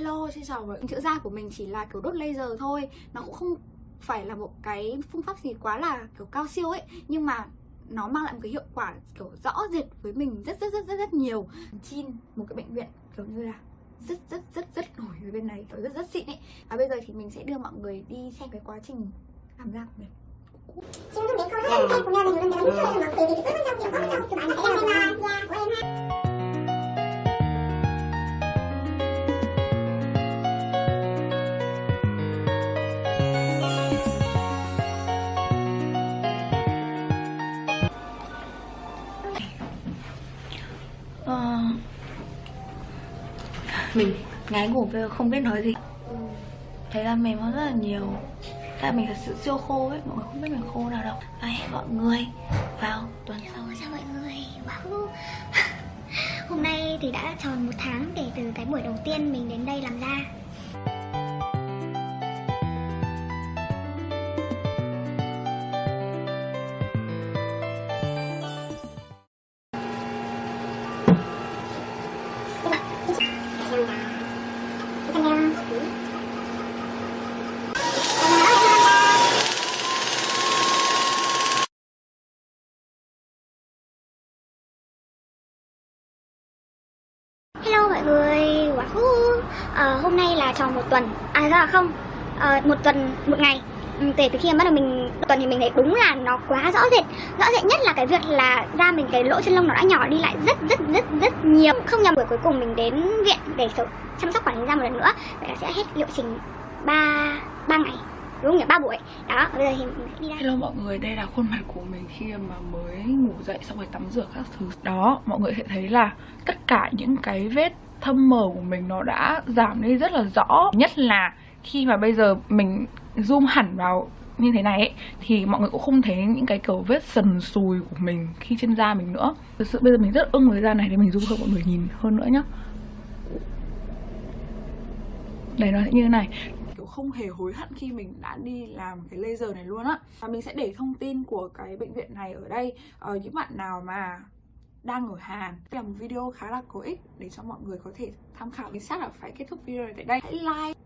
Hello, xin chào mọi người. Chữa da của mình chỉ là kiểu đốt laser thôi Nó cũng không phải là một cái phương pháp gì quá là kiểu cao siêu ấy Nhưng mà nó mang lại một cái hiệu quả kiểu rõ rệt với mình rất rất rất rất rất nhiều Chin một cái bệnh viện kiểu như là rất rất rất rất nổi ở bên này kiểu rất rất xịn ấy và bây giờ thì mình sẽ đưa mọi người đi xem cái quá trình làm da của mình 지금도 메이크업 하는데 보면 이런 데가 휘어서 막 되게 붉은색이고 검은색 그 많이 나요. 오 à... Mình ngái ngủ bây giờ không biết nói gì Thấy là mềm hơn rất là nhiều Tại mình thật sự siêu khô ấy, Mọi người không biết mình khô nào đâu Đây mọi người, vào tuần sau Chào mọi người. Wow. Hôm nay thì đã tròn một tháng kể từ cái buổi đầu tiên mình đến đây làm da. Mọi người, wow. à, ờ, hôm nay là tròn một tuần, à ra không, à, một tuần, một ngày. Ừ, kể từ khi mà bắt đầu mình tuần thì mình thấy đúng là nó quá rõ rệt. Rõ rệt nhất là cái việc là da mình cái lỗ chân lông nó đã nhỏ đi lại rất rất rất rất nhiều. Không nhầm buổi cuối cùng mình đến viện để chăm sóc quản lý da một lần nữa. Vậy là sẽ hết liệu trình 3, 3 ngày. Đúng nhỉ? ba buổi. Đó, bây giờ thì mình sẽ đi ra Hello mọi người, đây là khuôn mặt của mình khi mà mới ngủ dậy xong rồi tắm rửa các thứ. Đó, mọi người sẽ thấy là tất cả những cái vết thâm mờ của mình nó đã giảm đi rất là rõ. Nhất là khi mà bây giờ mình zoom hẳn vào như thế này ấy, thì mọi người cũng không thấy những cái kiểu vết sần sùi của mình khi trên da mình nữa. Thực sự bây giờ mình rất ưng với da này để mình zoom cho mọi người nhìn hơn nữa nhá. Đây nó sẽ như thế này không hề hối hận khi mình đã đi làm cái laser này luôn á. Và mình sẽ để thông tin của cái bệnh viện này ở đây. Ờ, những bạn nào mà đang ở Hàn Đây là một video khá là có ích để cho mọi người có thể tham khảo. Mình chắc là phải kết thúc video này tại đây. Hãy like.